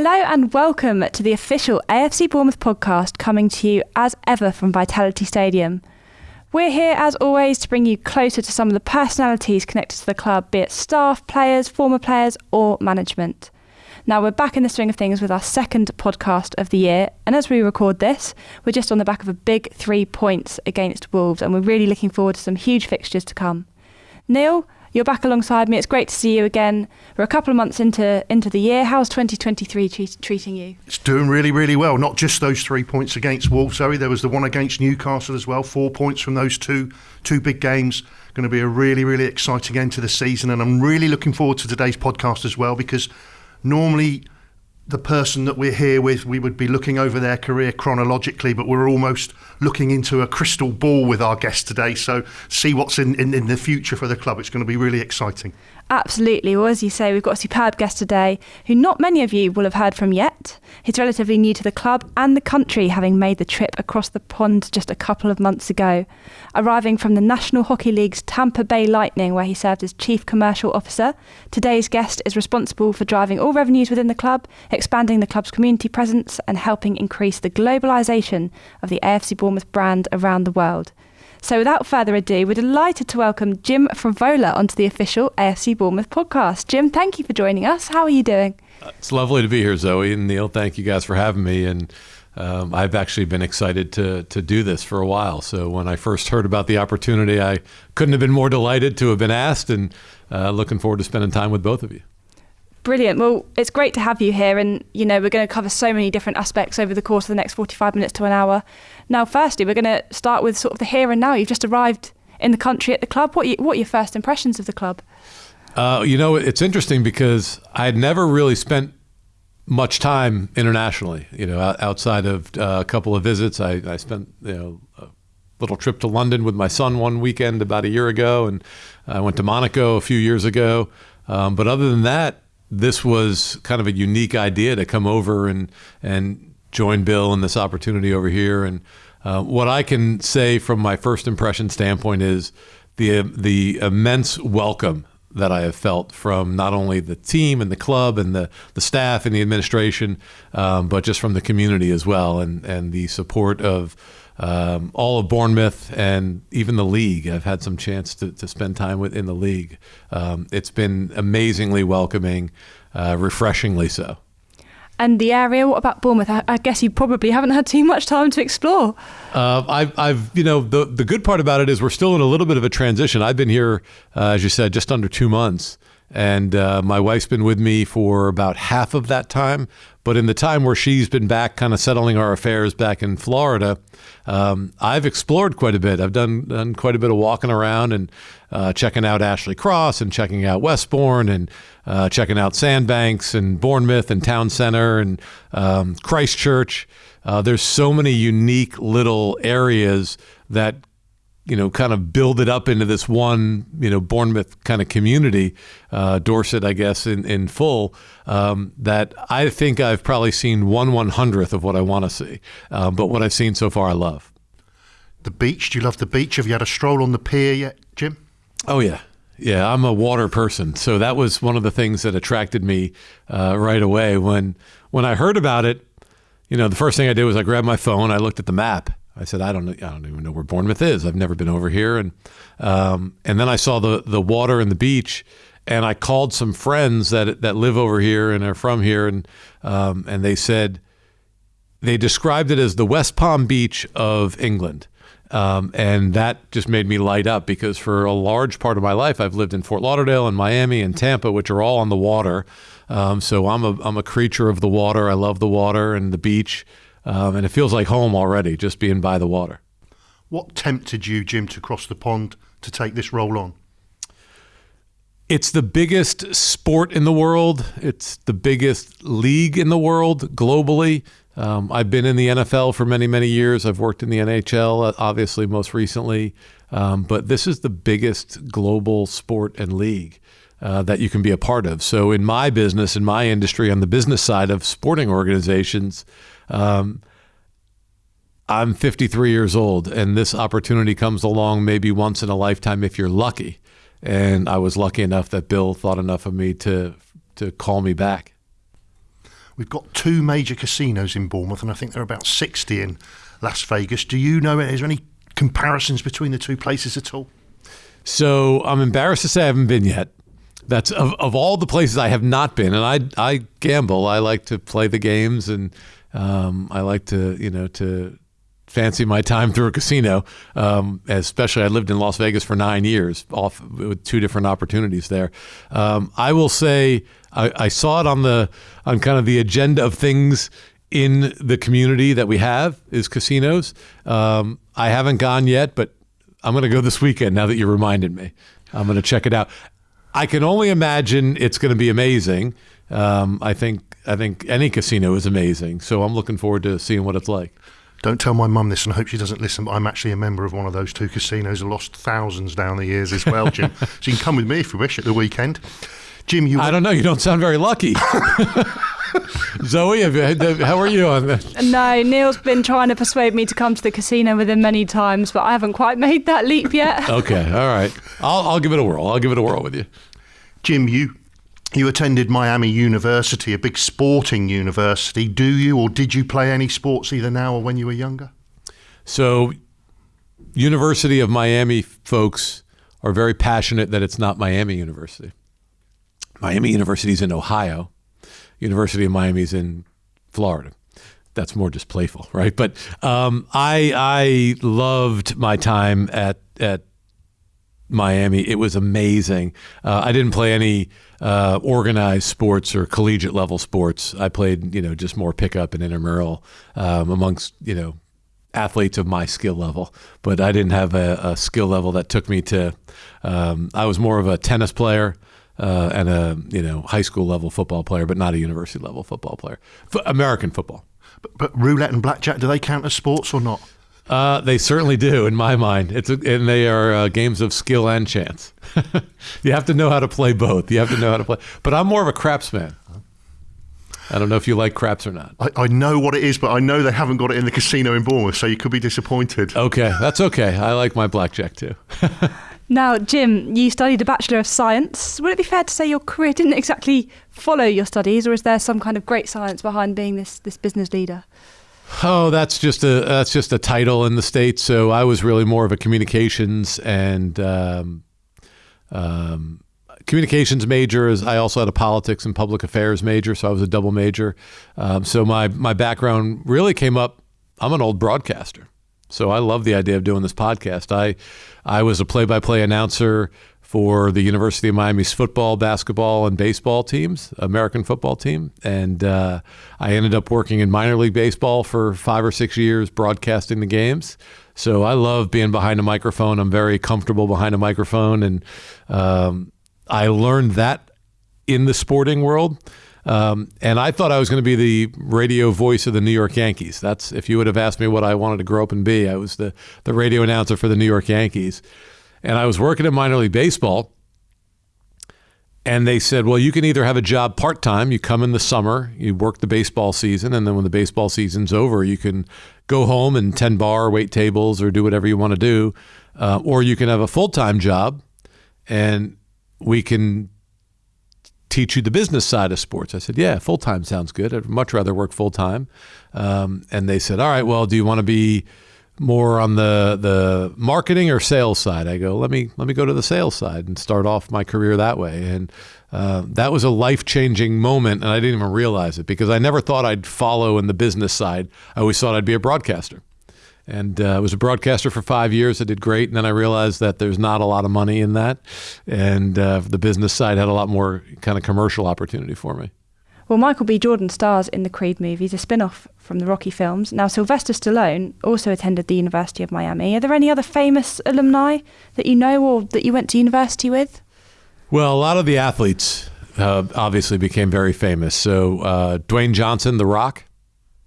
Hello and welcome to the official AFC Bournemouth podcast coming to you as ever from Vitality Stadium. We're here as always to bring you closer to some of the personalities connected to the club, be it staff, players, former players, or management. Now we're back in the swing of things with our second podcast of the year, and as we record this, we're just on the back of a big three points against Wolves, and we're really looking forward to some huge fixtures to come. Neil, you're back alongside me. It's great to see you again. We're a couple of months into into the year. How's 2023 tre- treating you? It's doing really, really well. Not just those three points against Wolves, Zoe. There was the one against Newcastle as well. Four points from those two two big games. Going to be a really, really exciting end to the season, and I'm really looking forward to today's podcast as well because normally the person that we're here with, we would be looking over their career chronologically, but we're almost looking into a crystal ball with our guest today. So, see what's in, in, in the future for the club. It's going to be really exciting. Absolutely. Well, as you say, we've got a superb guest today who not many of you will have heard from yet. He's relatively new to the club and the country, having made the trip across the pond just a couple of months ago. Arriving from the National Hockey League's Tampa Bay Lightning, where he served as Chief Commercial Officer, today's guest is responsible for driving all revenues within the club, expanding the club's community presence, and helping increase the globalisation of the AFC Bournemouth brand around the world. So without further ado, we're delighted to welcome Jim Frevola onto the official AFC Bournemouth podcast. Jim, thank you for joining us. How are you doing? Uh, it's lovely to be here, Zoe and Neil. Thank you guys for having me. And um, I've actually been excited to to do this for a while. So when I first heard about the opportunity, I couldn't have been more delighted to have been asked, and uh, looking forward to spending time with both of you. Brilliant. Well, it's great to have you here, and you know we're going to cover so many different aspects over the course of the next forty-five minutes to an hour. Now, firstly, we're going to start with sort of the here and now. You've just arrived in the country at the club. What, you, what are your first impressions of the club? Uh, you know, it's interesting because I had never really spent much time internationally. You know, outside of uh, a couple of visits, I, I spent you know a little trip to London with my son one weekend about a year ago, and I went to Monaco a few years ago. Um, but other than that, this was kind of a unique idea to come over and and join Bill in this opportunity over here. And uh, what I can say from my first impression standpoint is the the immense welcome that I have felt from not only the team and the club and the, the staff and the administration, um, but just from the community as well, and and the support of um, all of Bournemouth and even the league. I've had some chance to, to spend time with in the league. Um, it's been amazingly welcoming, uh, refreshingly so. And the area, what about Bournemouth? I, I, guess you probably haven't had too much time to explore. Uh, I've, I've, you know, the the good part about it is we're still in a little bit of a transition. I've been here, uh, as you said, just under two months, and uh, my wife's been with me for about half of that time. But in the time where she's been back, kind of settling our affairs back in Florida, um, I've explored quite a bit. I've done done quite a bit of walking around and uh, checking out Ashley Cross and checking out Westbourne and uh, checking out Sandbanks and Bournemouth and Town Center and um, Christchurch. Uh, there's so many unique little areas that you know, kind of build it up into this one, you know, Bournemouth kind of community, uh, Dorset, I guess, in, in full, um, that I think I've probably seen one one hundredth of what I want to see. Um, but what I've seen so far, I love. The beach. Do you love the beach? Have you had a stroll on the pier yet, Jim? Oh, yeah. Yeah, I'm a water person, so that was one of the things that attracted me uh, right away. When when I heard about it, you know, the first thing I did was I grabbed my phone, I looked at the map, I said, I don't know, I don't even know where Bournemouth is. I've never been over here. And um, and then I saw the the water and the beach, and I called some friends that that live over here and are from here, and um, and they said they described it as the West Palm Beach of England. Um, and that just made me light up because for a large part of my life, I've lived in Fort Lauderdale and Miami and Tampa, which are all on the water. Um, so I'm a, I'm a creature of the water. I love the water and the beach. Um, and it feels like home already, just being by the water. What tempted you, Jim, to cross the pond to take this role on? It's the biggest sport in the world. It's the biggest league in the world globally. Um, I've been in the NFL for many, many years. I've worked in the NHL, uh, obviously, most recently. Um, but this is the biggest global sport and league. Uh, that you can be a part of. So, in my business, in my industry, on the business side of sporting organizations, um, I'm 53 years old, and this opportunity comes along maybe once in a lifetime if you're lucky. And I was lucky enough that Bill thought enough of me to to call me back. We've got two major casinos in Bournemouth, and I think there are about 60 in Las Vegas. Do you know, is there any comparisons between the two places at all? So I'm embarrassed to say I haven't been yet. That's of, of all the places I have not been, and I I gamble. I like to play the games, and um, I like to you know to fancy my time through a casino. Um, especially, I lived in Las Vegas for nine years, off with two different opportunities there. Um, I will say I, I, saw it on the on kind of the agenda of things in the community that we have is casinos. Um, I haven't gone yet, but I'm going to go this weekend. Now that you reminded me, I'm going to check it out. I can only imagine it's going to be amazing. Um, I think I think any casino is amazing, so I'm looking forward to seeing what it's like. Don't tell my mum this, and I hope she doesn't listen. But I'm actually a member of one of those two casinos. I lost thousands down the years as well, Jim. so you can come with me if you wish at the weekend. Jim, you. I don't know. You don't sound very lucky. Zoe, how are you on this? No, Neil's been trying to persuade me to come to the casino with him many times, but I haven't quite made that leap yet. okay, all right. I'll, I'll give it a whirl. I'll give it a whirl with you. Jim, you you attended Miami University, a big sporting university. Do you or did you play any sports either now or when you were younger? So, University of Miami folks are very passionate that it's not Miami University. Miami University is in Ohio. University of Miami is in Florida. That's more just playful, right? But um, I I loved my time at at Miami. It was amazing. Uh, I didn't play any uh, organized sports or collegiate level sports. I played, you know, just more pickup and intramural um, amongst, you know, athletes of my skill level. But I didn't have a, a skill level that took me to. Um, I was more of a tennis player uh, and a you know high school level football player, but not a university level football player. F- American football. But, but, roulette and blackjack, do they count as sports or not? Uh, they certainly do, in my mind. It's a, and they are uh, games of skill and chance. you have to know how to play both. You have to know how to play. But I'm more of a craps man. I don't know if you like craps or not. I, I, know what it is, but I know they haven't got it in the casino in Bournemouth, so you could be disappointed. Okay, that's okay. I like my blackjack too. Now, Jim, you studied a Bachelor of Science. Would it be fair to say your career didn't exactly follow your studies, or is there some kind of great science behind being this, this business leader? Oh, that's just a that's just a title in the states. So I was really more of a communications and um, um, communications major. As I also had a politics and public affairs major, so I was a double major. Um, so my my background really came up. I'm an old broadcaster. So I love the idea of doing this podcast. I I was a play-by-play announcer for the University of Miami's football, basketball, and baseball teams, American football team, and uh, I ended up working in minor league baseball for five or six years, broadcasting the games. So I love being behind a microphone. I'm very comfortable behind a microphone, and um, I learned that in the sporting world. Um, and I thought I was going to be the radio voice of the New York Yankees. That's if you would have asked me what I wanted to grow up and be, I was the the radio announcer for the New York Yankees. And I was working in minor league baseball. And they said, well, you can either have a job part time, you come in the summer, you work the baseball season, and then when the baseball season's over, you can go home and tend bar, wait tables, or do whatever you want to do. Uh, or you can have a full time job, and we can teach you the business side of sports. I said, yeah, full time sounds good. I'd much rather work full time. Um, and they said, all right, well, do you want to be more on the the marketing or sales side? I go, let me let me go to the sales side and start off my career that way. And uh, that was a life changing moment, and I didn't even realize it because I never thought I'd follow in the business side. I always thought I'd be a broadcaster and uh, I was a broadcaster for five years. I did great, and then I realized that there's not a lot of money in that, and uh, the business side had a lot more kind of commercial opportunity for me. Well, Michael B. Jordan stars in the Creed movies, a spin off from the Rocky films. Now, Sylvester Stallone also attended the University of Miami. Are there any other famous alumni that you know or that you went to university with? Well, a lot of the athletes uh, obviously became very famous. So, uh, Dwayne Johnson, The Rock,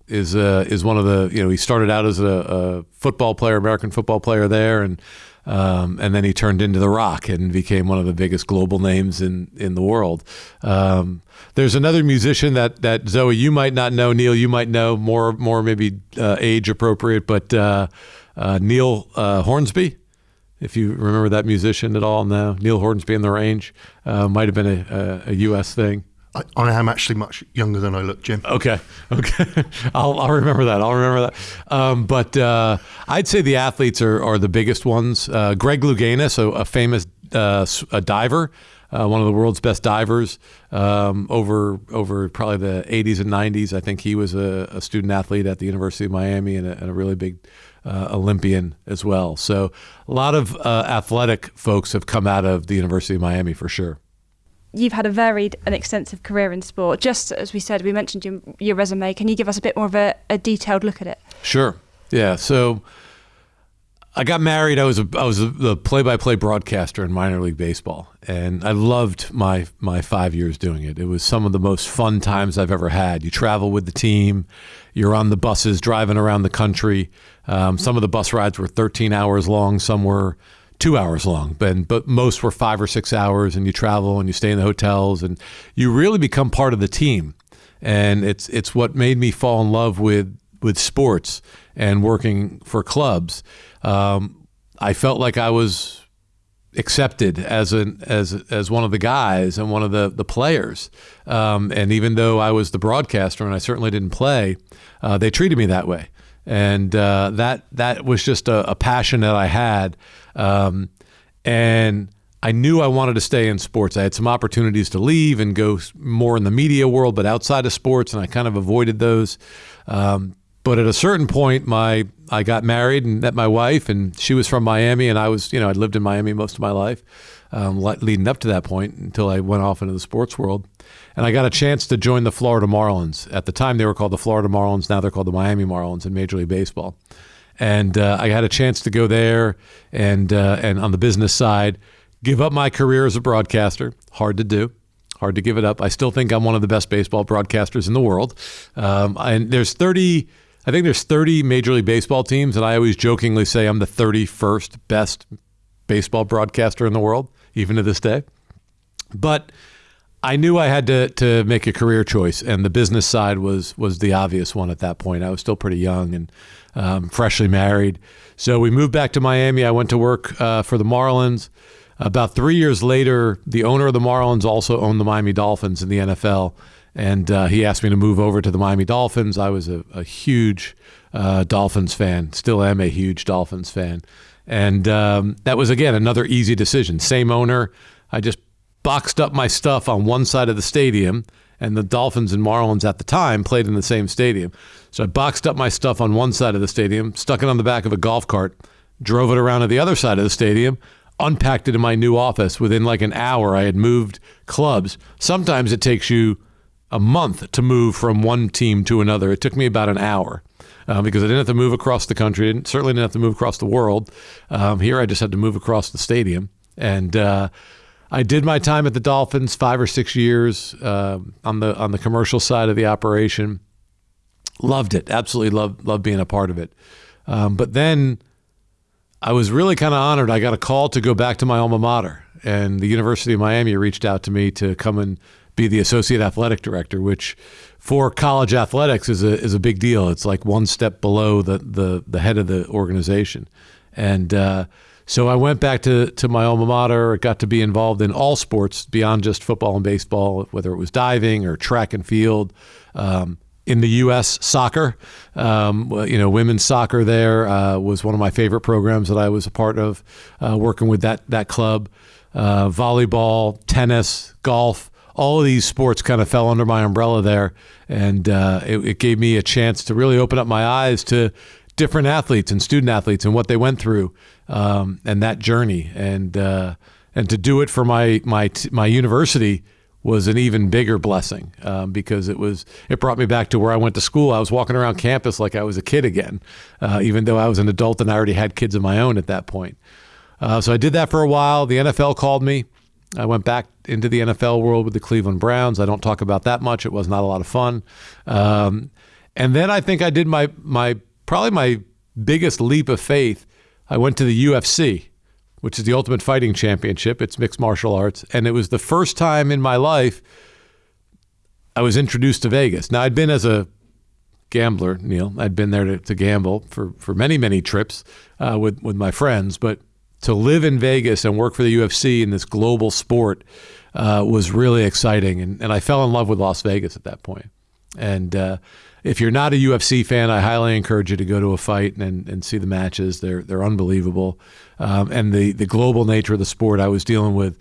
is uh, is one of the you know he started out as a, a football player, American football player there, and um, and then he turned into the Rock and became one of the biggest global names in in the world. Um, there's another musician that that Zoe you might not know, Neil you might know more more maybe uh, age appropriate, but uh, uh Neil uh, Hornsby. If you remember that musician at all, no, Neil Hornsby in the Range uh, might have been a, a, a U.S. thing. I, I am actually much younger than I look, Jim. Okay, okay, I'll, I'll remember that. I'll remember that. Um, but uh, I'd say the athletes are, are the biggest ones. Uh, Greg Louganis, a, a famous uh, a diver, uh, one of the world's best divers um, over over probably the 80s and 90s. I think he was a, a student athlete at the University of Miami and a, and a really big uh, Olympian as well. So a lot of uh, athletic folks have come out of the University of Miami for sure. You've had a varied and extensive career in sport. Just as we said, we mentioned your, your resume. Can you give us a bit more of a, a detailed look at it? Sure. Yeah. So I got married. I was a, I was the play-by-play broadcaster in minor league baseball, and I loved my my five years doing it. It was some of the most fun times I've ever had. You travel with the team, you're on the buses driving around the country. Um, some of the bus rides were 13 hours long. Some were two hours long, but but most were five or six hours. And you travel and you stay in the hotels, and you really become part of the team. And it's it's what made me fall in love with with sports and working for clubs um, I felt like I was accepted as an as as one of the guys and one of the the players. Um, and even though I was the broadcaster and I certainly didn't play, uh, they treated me that way. And uh, that that was just a, a passion that I had. Um, and I knew I wanted to stay in sports. I had some opportunities to leave and go more in the media world, but outside of sports, and I kind of avoided those. Um, but at a certain point, my I got married and met my wife, and she was from Miami, and I was, you know, I'd lived in Miami most of my life, um, leading up to that point until I went off into the sports world, and I got a chance to join the Florida Marlins. At the time, they were called the Florida Marlins. Now they're called the Miami Marlins in Major League Baseball, and uh, I had a chance to go there and uh, and on the business side, give up my career as a broadcaster. Hard to do hard to give it up. I still think I'm one of the best baseball broadcasters in the world. Um, and there's 30 I think there's 30 Major League Baseball teams, and I always jokingly say I'm the 31st best baseball broadcaster in the world, even to this day. But I knew I had to to make a career choice, and the business side was was the obvious one at that point. I was still pretty young and um, freshly married, so we moved back to Miami. I went to work uh, for the Marlins. About three years later, the owner of the Marlins also owned the Miami Dolphins in the NFL, and uh, he asked me to move over to the Miami Dolphins. I was a, a huge uh, Dolphins fan, still am a huge Dolphins fan, and um, that was again another easy decision. Same owner. I just boxed up my stuff on one side of the stadium, and the Dolphins and Marlins at the time played in the same stadium. So I boxed up my stuff on one side of the stadium, stuck it on the back of a golf cart, drove it around to the other side of the stadium, unpacked it in my new office. Within like an hour, I had moved clubs. Sometimes it takes you a month to move from one team to another. It took me about an hour. Uh, because I didn't have to move across the country, and certainly didn't have to move across the world. Um, here, I just had to move across the stadium, and uh, I did my time at the Dolphins five or six years uh, on the on the commercial side of the operation. Loved it, absolutely loved loved being a part of it. Um, but then I was really kind of honored. I got a call to go back to my alma mater, and the University of Miami reached out to me to come and be the associate athletic director, which for college athletics is a is a big deal. It's like one step below the the, the head of the organization, and uh, so I went back to to my alma mater. Got to be involved in all sports beyond just football and baseball, whether it was diving or track and field. Um, in the U.S. soccer, um, you know, women's soccer there uh, was one of my favorite programs that I was a part of, uh, working with that that club. Uh, volleyball, tennis, golf, all of these sports kind of fell under my umbrella there, and uh, it, it, gave me a chance to really open up my eyes to different athletes and student athletes and what they went through um, and that journey, and uh, and to do it for my my my university was an even bigger blessing um, because it was it brought me back to where I went to school. I was walking around campus like I was a kid again, uh, even though I was an adult and I already had kids of my own at that point. Uh, so I did that for a while. The NFL called me. I went back into the NFL world with the Cleveland Browns. I don't talk about that much. It was not a lot of fun. Um, and then I think I did my my probably my biggest leap of faith. I went to the UFC, which is the Ultimate Fighting Championship. It's mixed martial arts, and it was the first time in my life I was introduced to Vegas. Now I'd been as a gambler, Neil. I'd been there to, to gamble for for many many trips uh, with with my friends, but to live in Vegas and work for the UFC in this global sport uh, was really exciting, and, and I fell in love with Las Vegas at that point. And uh, if you're not a UFC fan, I highly encourage you to go to a fight and, and see the matches. They're they're unbelievable, um, and the the global nature of the sport. I was dealing with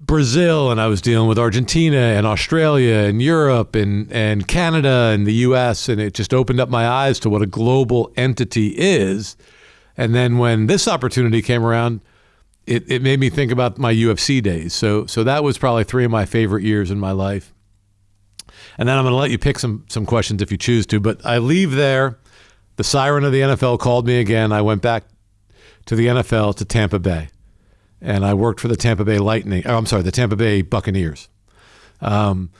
Brazil and I was dealing with Argentina and Australia and Europe and, and Canada and the US. And it just opened up my eyes to what a global entity is. And then when this opportunity came around, it, it made me think about my UFC days. So, so that was probably three of my favorite years in my life. And then I'm going to let you pick some, some questions if you choose to. But I leave there. The siren of the NFL called me again. I went back to the NFL to Tampa Bay and I worked for the Tampa Bay Lightning. Oh, I'm sorry, the Tampa Bay Buccaneers. Um,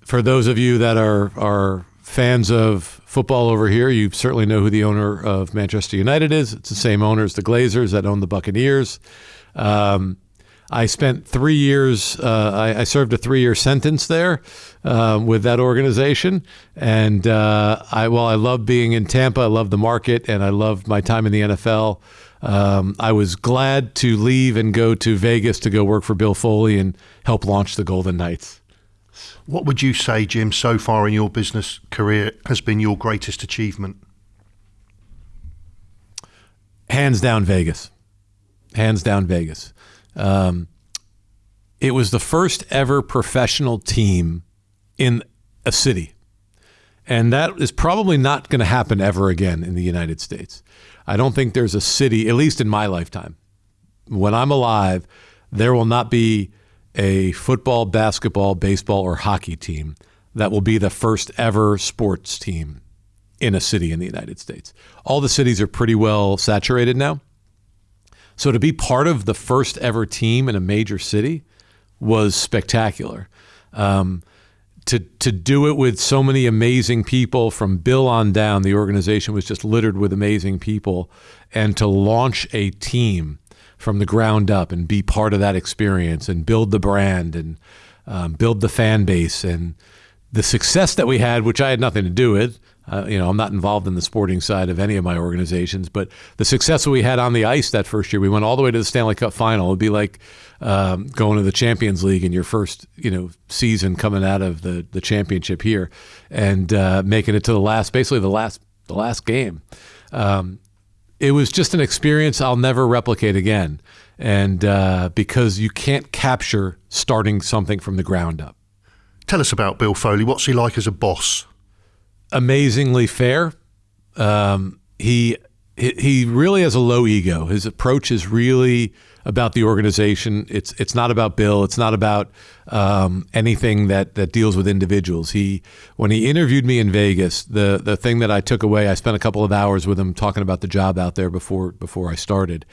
for those of you that are are fans of football over here, you certainly know who the owner of Manchester United is. It's the same owner as the Glazers that own the Buccaneers. Um, I spent three years. Uh, I, I, served a three-year sentence there uh, with that organization, and uh, I well, I love being in Tampa. I love the market, and I love my time in the NFL. Um, I was glad to leave and go to Vegas to go work for Bill Foley and help launch the Golden Knights. What would you say, Jim, so far in your business career has been your greatest achievement? Hands down, Vegas. Hands down, Vegas. Um, it was the first ever professional team in a city. And that is probably not going to happen ever again in the United States. I don't think there's a city, at least in my lifetime, when I'm alive, there will not be a football, basketball, baseball, or hockey team that will be the first ever sports team in a city in the United States. All the cities are pretty well saturated now. So to be part of the first ever team in a major city was spectacular. Um, to to do it with so many amazing people from Bill on down, the organization was just littered with amazing people, and to launch a team from the ground up and be part of that experience and build the brand and um, build the fan base and the success that we had, which I had nothing to do with. Uh, you know, I'm not involved in the sporting side of any of my organizations, but the success that we had on the ice that first year, we went all the way to the Stanley Cup final. It'd be like um, going to the Champions League in your first, you know, season coming out of the the championship here, and uh, making it to the last, basically the last the last game. Um, it was just an experience I'll never replicate again, and uh, because you can't capture starting something from the ground up. Tell us about Bill Foley. What's he like as a boss? Amazingly fair. Um, he he really has a low ego. His approach is really about the organization. It's it's not about Bill. It's not about um, anything that that deals with individuals. He when he interviewed me in Vegas, the the thing that I took away, I spent a couple of hours with him talking about the job out there before before I started,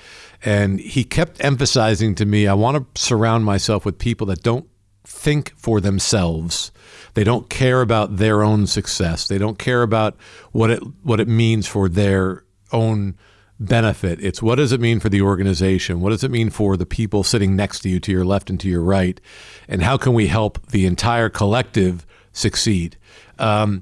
and he kept emphasizing to me, I want to surround myself with people that don't think for themselves they don't care about their own success. They don't care about what it what it means for their own benefit. It's what does it mean for the organization? What does it mean for the people sitting next to you, to your left and to your right? And how can we help the entire collective succeed? Um,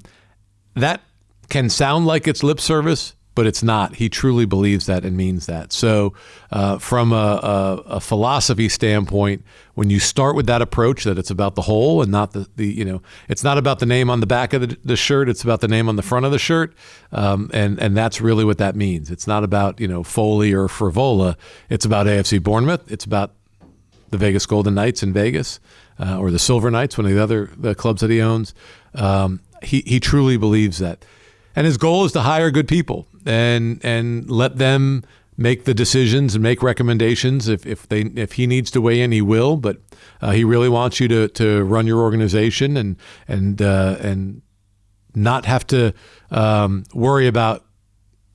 that can sound like it's lip service, but it's not. He truly believes that and means that. So, uh, from a, a, a, philosophy standpoint, when you start with that approach that it's about the whole and not the, the you know, it's not about the name on the back of the, the shirt, it's about the name on the front of the shirt, um, and and that's really what that means. It's not about you know Foley or Frevola. It's about AFC Bournemouth. It's about the Vegas Golden Knights in Vegas, uh, or the Silver Knights, one of the other the clubs that he owns. Um, he he truly believes that and his goal is to hire good people and and let them make the decisions and make recommendations. If, if they if he needs to weigh in, he will. But uh, he really wants you to, to run your organization and and uh, and not have to um, worry about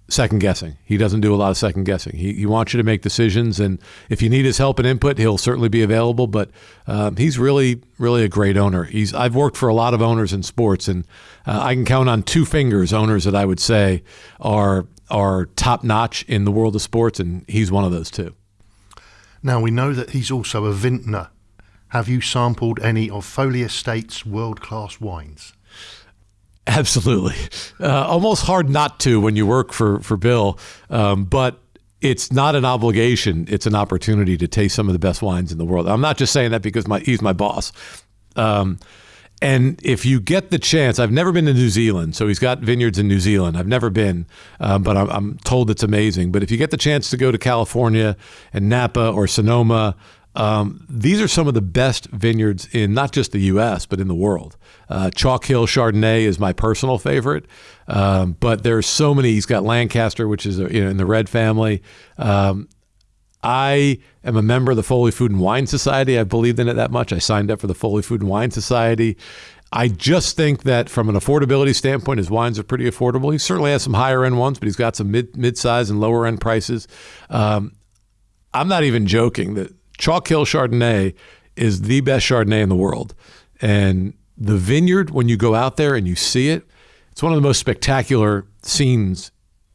second guessing. He doesn't do a lot of second guessing. He, he wants you to make decisions, and if you need his help and input, he'll certainly be available. But um, he's really, really a great owner. He's I've worked for a lot of owners in sports, and uh, I can count on two fingers owners that I would say are are top notch in the world of sports, and he's one of those two. Now we know that he's also a vintner. Have you sampled any of Foley Estate's world class wines? Absolutely. Uh, almost hard not to when you work for, for Bill. Um, but it's not an obligation; it's an opportunity to taste some of the best wines in the world. I'm not just saying that because my he's my boss. Um, and if you get the chance, I've never been to New Zealand, so he's got vineyards in New Zealand. I've never been, um, but I'm, I'm, told it's amazing. But if you get the chance to go to California and Napa or Sonoma, um, these are some of the best vineyards in not just the U.S. but in the world. Uh, Chalk Hill Chardonnay is my personal favorite, um, but there's so many. He's got Lancaster, which is you know, in the red family. Um, I am a member of the Foley Food and Wine Society. I believed in it that much. I signed up for the Foley Food and Wine Society. I just think that from an affordability standpoint, his wines are pretty affordable. He certainly has some higher end ones, but he's got some mid mid size and lower end prices. Um, I'm not even joking that Chalk Hill Chardonnay is the best Chardonnay in the world, and the vineyard when you go out there and you see it, it's one of the most spectacular scenes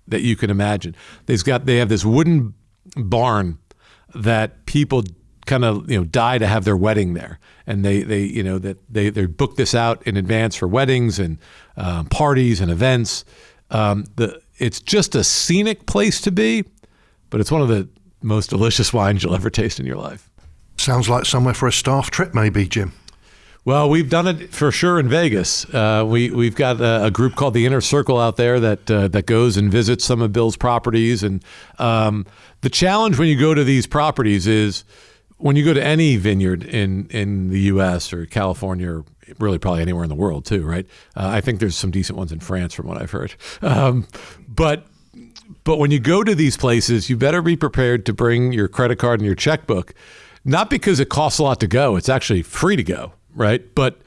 that you can imagine. They've got they have this wooden barn that people kind of you know die to have their wedding there, and they they you know that they they book this out in advance for weddings and um, parties and events. Um, the it's just a scenic place to be, but it's one of the most delicious wines you'll ever taste in your life. Sounds like somewhere for a staff trip, maybe, Jim. Well, we've done it for sure in Vegas. Uh, we we've got a, a, group called the Inner Circle out there that uh, that goes and visits some of Bill's properties. And um, the challenge when you go to these properties is when you go to any vineyard in in the U.S. or California or really probably anywhere in the world too, right? Uh, I think there's some decent ones in France from what I've heard. Um, but but when you go to these places, you better be prepared to bring your credit card and your checkbook. Not because it costs a lot to go; it's actually free to go right? But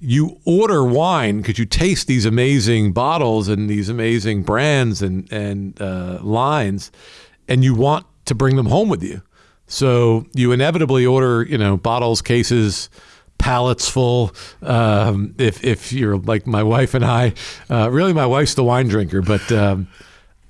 you order wine because you taste these amazing bottles and these amazing brands and and uh, lines, and you want to bring them home with you. So you inevitably order, you know, bottles, cases, pallets full. Um, if if you're like my wife and I, uh, really, my wife's the wine drinker, but. Um,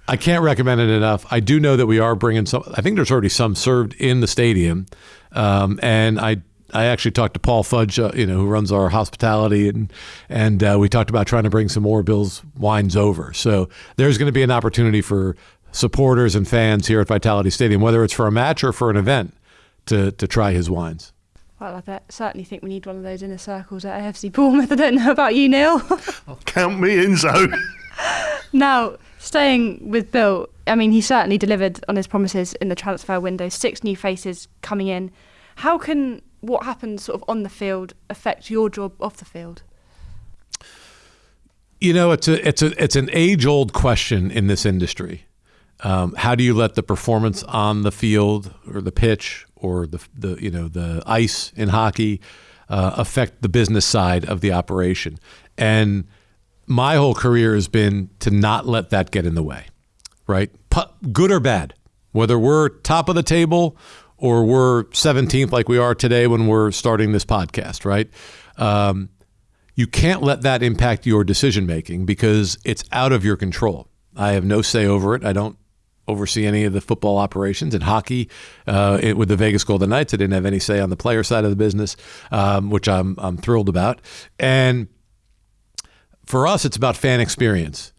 I can't recommend it enough. I do know that we are bringing some. I think there's already some served in the stadium, um, and I I actually talked to Paul Fudge, uh, you know, who runs our hospitality, and and uh, we talked about trying to bring some more Bills wines over. So there's going to be an opportunity for supporters and fans here at Vitality Stadium, whether it's for a match or for an event, to to try his wines. Well, I certainly think we need one of those inner circles at AFC Bournemouth. I don't know about you, Neil. Count me in, Zoe. now, staying with Bill, I mean, he certainly delivered on his promises in the transfer window. Six new faces coming in. How can what happens sort of on the field affect your job off the field? You know, it's a it's a it's an age old question in this industry. Um, how do you let the performance on the field or the pitch or the the you know the ice in hockey uh, affect the business side of the operation? And my whole career has been to not let that get in the way, right? Good or bad, whether we're top of the table or we're 17th like we are today when we're starting this podcast, right? Um, you can't let that impact your decision making because it's out of your control. I have no say over it. I don't oversee any of the football operations and hockey uh, it, with the Vegas Golden Knights. I didn't have any say on the player side of the business, um, which I'm I'm thrilled about. And for us, it's about fan experience.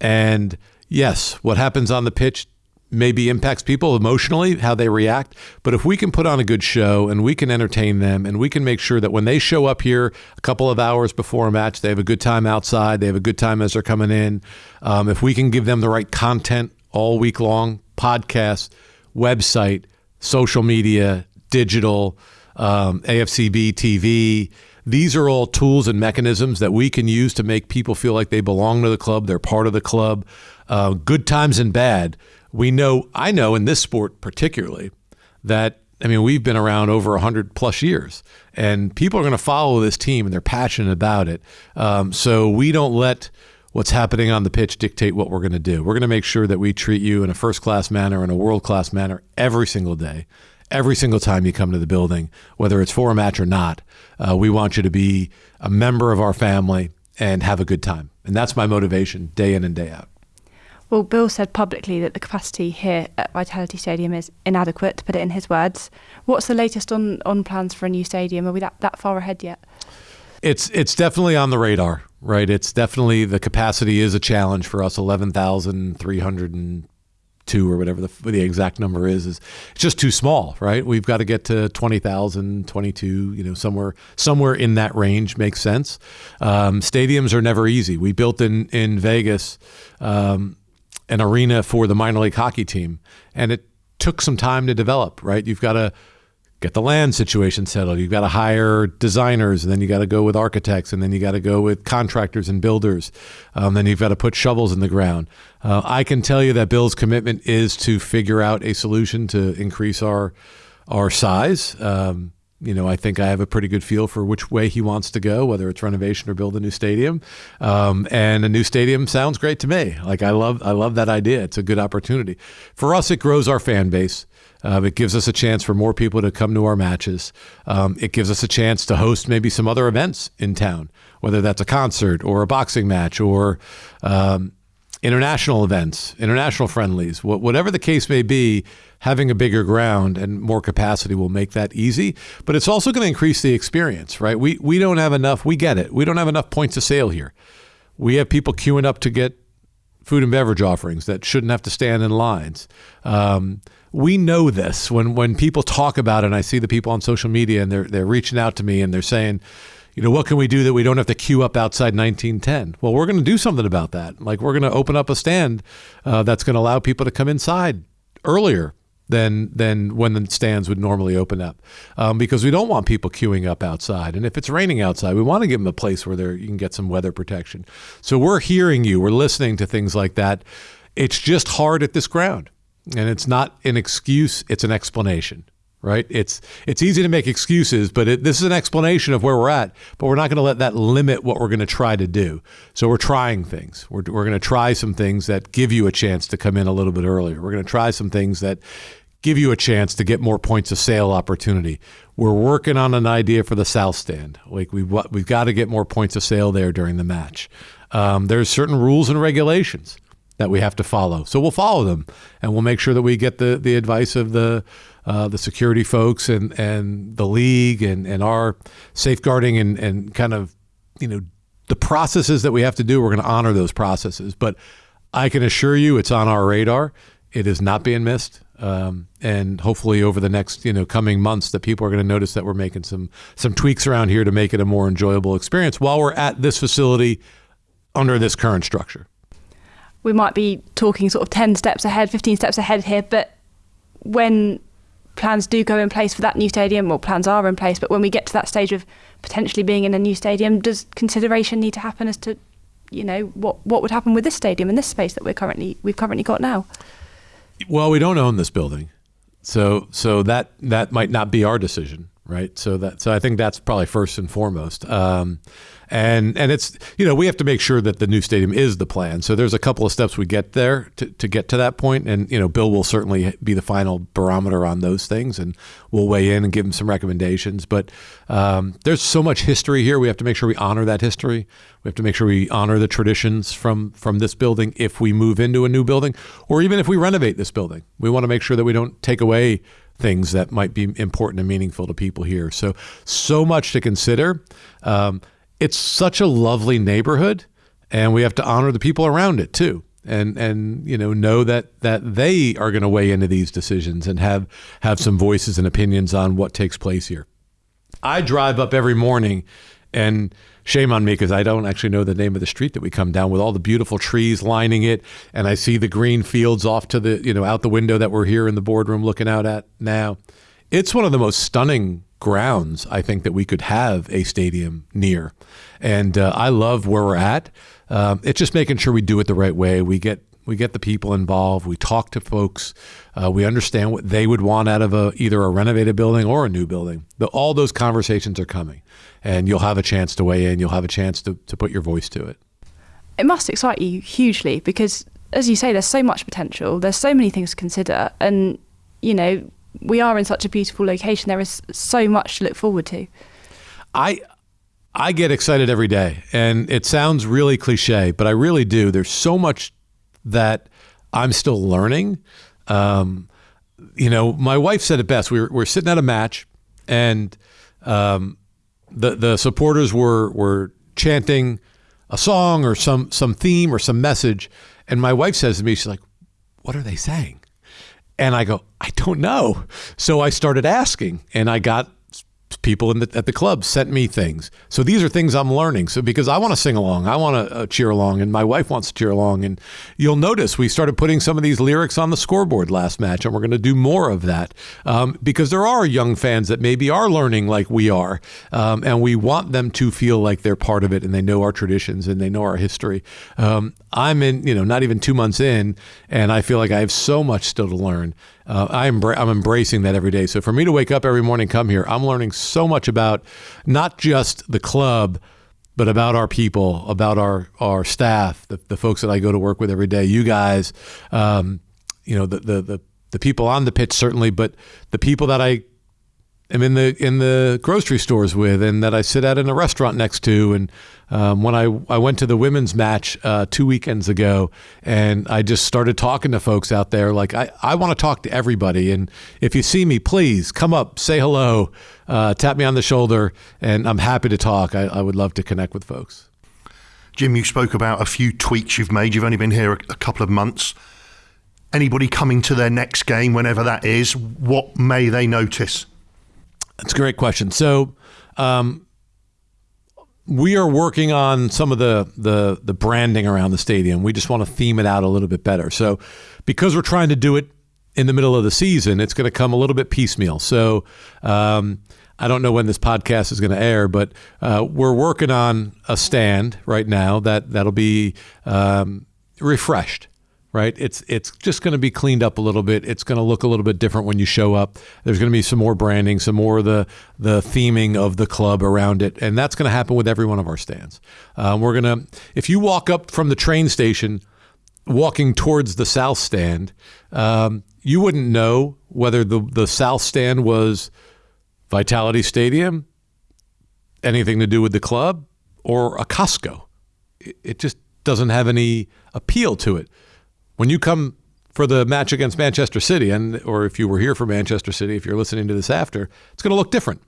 And yes, what happens on the pitch maybe impacts people emotionally, how they react. But if we can put on a good show and we can entertain them and we can make sure that when they show up here a couple of hours before a match, they have a good time outside, they have a good time as they're coming in. Um, if we can give them the right content all week long, podcast, website, social media, digital, um, AFCB TV. These are all tools and mechanisms that we can use to make people feel like they belong to the club, they're part of the club. Uh, good times and bad we know, I know in this sport particularly, that I mean, we've been around over 100 plus years, and people are going to follow this team and they're passionate about it. Um, so we don't let what's happening on the pitch dictate what we're going to do. We're going to make sure that we treat you in a first class manner, in a world class manner every single day, every single time you come to the building, whether it's for a match or not. Uh, we want you to be a member of our family and have a good time. And that's my motivation day in and day out. Well, Bill said publicly that the capacity here at Vitality Stadium is inadequate, to put it in his words. What's the latest on, on plans for a new stadium? Are we that, that far ahead yet? It's it's definitely on the radar, right? It's definitely the capacity is a challenge for us. Eleven thousand three hundred and two or whatever the, the exact number is is it's just too small right? We've got to get to 20,000 22 you know somewhere somewhere in that range makes sense. Um, stadiums are never easy. We built in in Vegas um, an arena for the minor league hockey team and it took some time to develop right? You've got to get the land situation settled. You've got to hire designers, and then you got to go with architects, and then you got to go with contractors and builders. Um, then you've got to put shovels in the ground. Uh, I can tell you that Bill's commitment is to figure out a solution to increase our our size. Um, you know, I think I have a pretty good feel for which way he wants to go, whether it's renovation or build a new stadium. Um, and a new stadium sounds great to me. Like I love, I love that idea. It's a good opportunity for us. It grows our fan base. Um, it gives us a chance for more people to come to our matches. Um, it gives us a chance to host maybe some other events in town, whether that's a concert or a boxing match or um, international events, international friendlies, wh- whatever the case may be. Having a bigger ground and more capacity will make that easy, but it's also going to increase the experience, right? We we don't have enough. We get it. We don't have enough points of sale here. We have people queuing up to get food and beverage offerings that shouldn't have to stand in lines. Um, we know this when when people talk about it and I see the people on social media and they're they're reaching out to me and they're saying, you know, what can we do that we don't have to queue up outside 1910? Well, we're going to do something about that. Like we're going to open up a stand uh, that's going to allow people to come inside earlier than than when the stands would normally open up, um, because we don't want people queuing up outside. And if it's raining outside, we want to give them a place where you can get some weather protection. So we're hearing you. We're listening to things like that. It's just hard at this ground and it's not an excuse it's an explanation right? It's it's easy to make excuses but it, this is an explanation of where we're at but we're not going to let that limit what we're going to try to do. So we're trying things. We're, we're going to try some things that give you a chance to come in a little bit earlier. We're going to try some things that give you a chance to get more points of sale opportunity. We're working on an idea for the south stand. Like we've, we've got to get more points of sale there during the match. Um, there's certain rules and regulations that we have to follow. So we'll follow them, and we'll make sure that we get the the advice of the uh, the security folks and and the league and and our safeguarding and and kind of you know the processes that we have to do. We're going to honor those processes, but I can assure you, it's on our radar. It is not being missed. Um, and hopefully over the next you know coming months that people are going to notice that we're making some some tweaks around here to make it a more enjoyable experience while we're at this facility under this current structure we might be talking sort of 10 steps ahead, 15 steps ahead here, but when plans do go in place for that new stadium, or plans are in place, but when we get to that stage of potentially being in a new stadium, does consideration need to happen as to, you know, what what would happen with this stadium in this space that we're currently we've currently got now? Well, we don't own this building, so so that that might not be our decision, right? So that so I think that's probably first and foremost. Um, and and it's you know we have to make sure that the new stadium is the plan. So there's a couple of steps we get there to, to get to that point, and you know Bill will certainly be the final barometer on those things, and we'll weigh in and give him some recommendations. But um, there's so much history here. We have to make sure we honor that history. We have to make sure we honor the traditions from from this building if we move into a new building, or even if we renovate this building. We want to make sure that we don't take away things that might be important and meaningful to people here. So so much to consider. Um, it's such a lovely neighborhood, and we have to honor the people around it too. And and you know know that that they are going to weigh into these decisions and have have some voices and opinions on what takes place here. I drive up every morning, and shame on me because I don't actually know the name of the street that we come down with all the beautiful trees lining it, and I see the green fields off to the you know out the window that we're here in the boardroom looking out at now. It's one of the most stunning grounds I think that we could have a stadium near. And uh, I love where we're at. Um, it's just making sure we do it the right way. We get we get the people involved. We talk to folks. Uh, we understand what they would want out of a either a renovated building or a new building. The, all those conversations are coming, and you'll have a chance to weigh in. You'll have a chance to, to put your voice to it. It must excite you hugely because, as you say, there's so much potential. There's so many things to consider, and you know we are in such a beautiful location. There is so much to look forward to. I I get excited every day, and it sounds really cliche, but I really do. There's so much that I'm still learning. Um, you know, my wife said it best. We were, we are sitting at a match, and um, the the supporters were were chanting a song or some some theme or some message, and my wife says to me, she's like, what are they saying? And I go, I don't know. So I started asking, and I got people in the, at the club sent me things. So these are things I'm learning. So because I want to sing along, I want to uh, cheer along, and my wife wants to cheer along. And you'll notice we started putting some of these lyrics on the scoreboard last match, and we're going to do more of that um, because there are young fans that maybe are learning like we are, um, and we want them to feel like they're part of it and they know our traditions and they know our history. Um, I'm in, you know, not even two months in, and I feel like I have so much still to learn. Uh, I'm I'm embracing that every day. So for me to wake up every morning, come here, I'm learning so much about not just the club, but about our people, about our our staff, the, the folks that I go to work with every day. You guys, um, you know, the, the the the people on the pitch certainly, but the people that I am in the in the grocery stores with, and that I sit at in a restaurant next to. And um, when I I went to the women's match uh, two weekends ago, and I just started talking to folks out there. Like I I want to talk to everybody, and if you see me, please come up, say hello, uh, tap me on the shoulder, and I'm happy to talk. I, I would love to connect with folks. Jim, you spoke about a few tweaks you've made. You've only been here a, a couple of months. Anybody coming to their next game, whenever that is, what may they notice? That's a great question. So, um, we are working on some of the, the the branding around the stadium. We just want to theme it out a little bit better. So, because we're trying to do it in the middle of the season, it's going to come a little bit piecemeal. So, um, I don't know when this podcast is going to air, but uh, we're working on a stand right now that that'll be um, refreshed right? It's it's just going to be cleaned up a little bit. It's going to look a little bit different when you show up. There's going to be some more branding, some more of the the theming of the club around it, and that's going to happen with every one of our stands. Um, we're to if you walk up from the train station, walking towards the south stand, um, you wouldn't know whether the the south stand was Vitality Stadium, anything to do with the club, or a Costco. It, it just doesn't have any appeal to it when you come for the match against Manchester City, and or if you were here for Manchester City, if you're listening to this after, it's going to look different.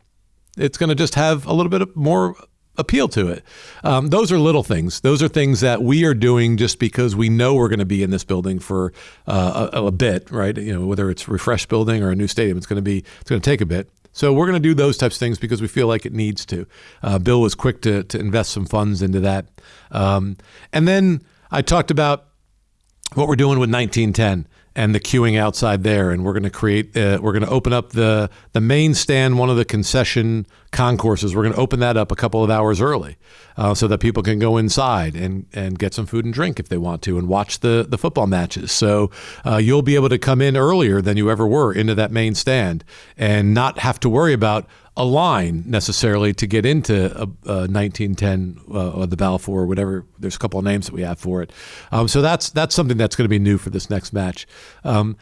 It's going to just have a little bit more appeal to it. Um, those are little things. Those are things that we are doing just because we know we're going to be in this building for uh, a, a, bit, right? You know, whether it's refresh building or a new stadium, it's going to be it's going to take a bit. So we're going to do those types of things because we feel like it needs to. Uh, Bill was quick to to invest some funds into that, um, and then I talked about what we're doing with 1910 and the queuing outside there, and we're going to create. Uh, we're going to open up the the main stand, one of the concession concourses. We're going to open that up a couple of hours early, uh, so that people can go inside and and get some food and drink if they want to, and watch the the football matches. So uh, you'll be able to come in earlier than you ever were into that main stand, and not have to worry about a line necessarily to get into a, a 1910 uh, or the Balfour or whatever. There's a couple of names that we have for it. Um, so that's that's something that's going to be new for this next match. Um,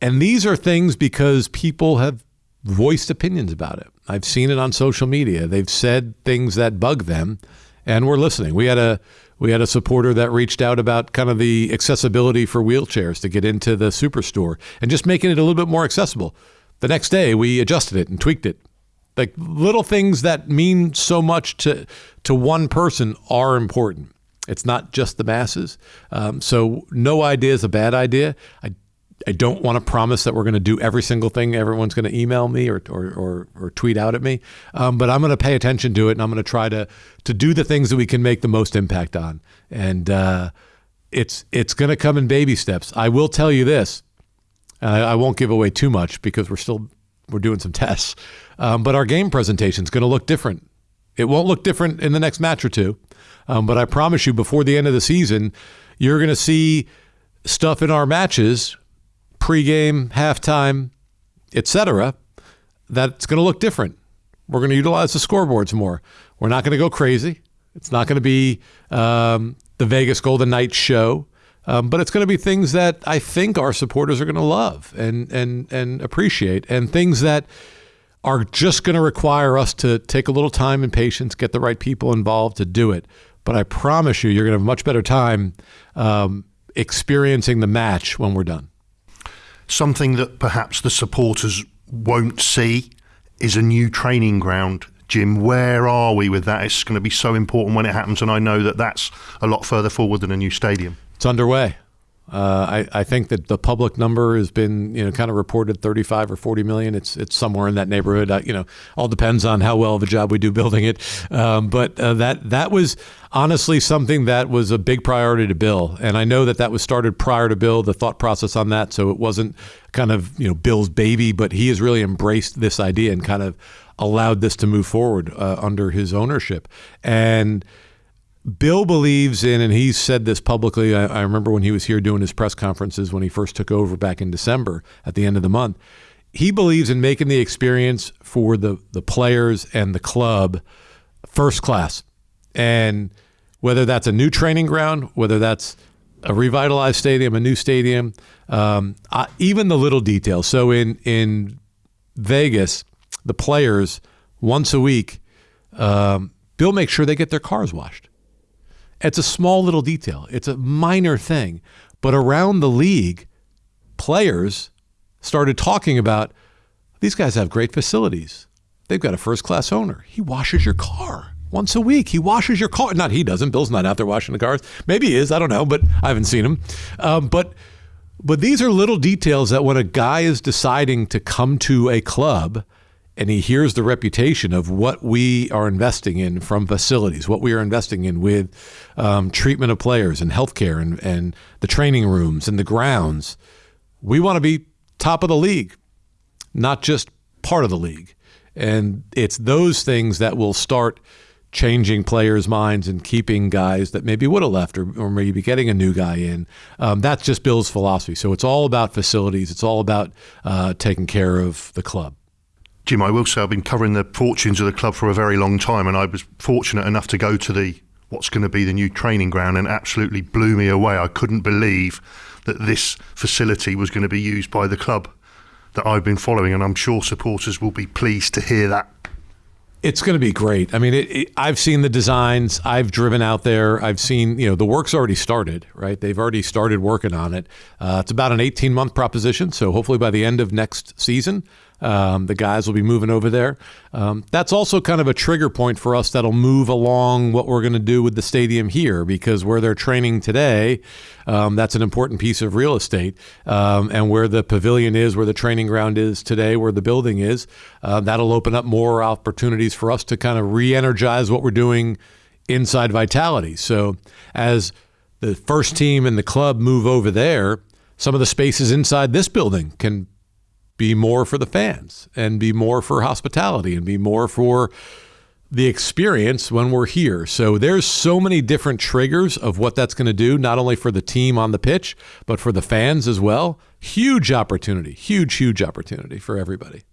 and these are things because people have voiced opinions about it. I've seen it on social media. They've said things that bug them, and we're listening. We had a we had a supporter that reached out about kind of the accessibility for wheelchairs to get into the superstore and just making it a little bit more accessible. The next day, we adjusted it and tweaked it like little things that mean so much to to one person are important. It's not just the masses. Um, so no idea is a bad idea. I I don't want to promise that we're going to do every single thing everyone's going to email me or, or, or, or tweet out at me, um, but I'm going to pay attention to it and I'm going to try to to do the things that we can make the most impact on. And uh, it's it's going to come in baby steps. I will tell you this, I, I won't give away too much because we're still we're doing some tests. Um, but our game presentation is going to look different. It won't look different in the next match or two. Um, but I promise you, before the end of the season, you're going to see stuff in our matches, pregame, halftime, etc., that's going to look different. We're going to utilize the scoreboards more. We're not going to go crazy. It's not going to be um, the Vegas Golden Knights show. Um, but it's going to be things that I think our supporters are going to love and and and appreciate, and things that are just going to require us to take a little time and patience, get the right people involved to do it. But I promise you, you're going to have a much better time um, experiencing the match when we're done. Something that perhaps the supporters won't see is a new training ground. Jim, where are we with that? It's going to be so important when it happens, and I know that that's a lot further forward than a new stadium. It's underway. Uh, I, I think that the public number has been, you know, kind of reported 35 or 40 million. It's it's somewhere in that neighborhood. Uh, you know, all depends on how well of a job we do building it. Um, but uh, that that was honestly something that was a big priority to Bill, and I know that that was started prior to Bill. The thought process on that, so it wasn't kind of you know Bill's baby, but he has really embraced this idea and kind of allowed this to move forward uh, under his ownership and Bill believes in, and he's said this publicly. I, I, remember when he was here doing his press conferences when he first took over back in December at the end of the month. He believes in making the experience for the, the players and the club first class. And whether that's a new training ground, whether that's a revitalized stadium, a new stadium, um, uh, even the little details. So in, in Vegas, the players once a week, um, Bill makes sure they get their cars washed. It's a small little detail, it's a minor thing. But around the league, players started talking about these guys have great facilities. They've got a first class owner. He washes your car once a week. He washes your car. Not he doesn't. Bill's not out there washing the cars. Maybe he is. I don't know, but I haven't seen him. Um, but but these are little details that when a guy is deciding to come to a club and he hears the reputation of what we are investing in from facilities, what we are investing in with um, treatment of players and healthcare and, and the training rooms and the grounds. We want to be top of the league, not just part of the league. And it's those things that will start changing players' minds and keeping guys that maybe would have left or, or maybe getting a new guy in. Um, that's just Bill's philosophy. So it's all about facilities, it's all about uh, taking care of the club. Jim, I will say I've been covering the fortunes of the club for a very long time, and I was fortunate enough to go to the what's going to be the new training ground, and absolutely blew me away. I couldn't believe that this facility was going to be used by the club that I've been following, and I'm sure supporters will be pleased to hear that. It's going to be great. I mean, it, it, I've seen the designs. I've driven out there. I've seen, you know, the work's already started, right? They've already started working on it. Uh, it's about an 18 month proposition. So hopefully by the end of next season, um, the guys will be moving over there. Um, that's also kind of a trigger point for us that'll move along what we're going to do with the stadium here because where they're training today, um, that's an important piece of real estate. Um, and where the pavilion is, where the training ground is today, where the building is, uh, that'll open up more opportunities for us to kind of re energize what we're doing inside Vitality. So as the first team and the club move over there, some of the spaces inside this building can be more for the fans and be more for hospitality and be more for the experience when we're here. So there's so many different triggers of what that's going to do, not only for the team on the pitch, but for the fans as well. Huge opportunity, huge, huge opportunity for everybody.